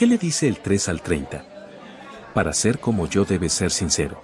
¿Qué le dice el 3 al 30? Para ser como yo debes ser sincero.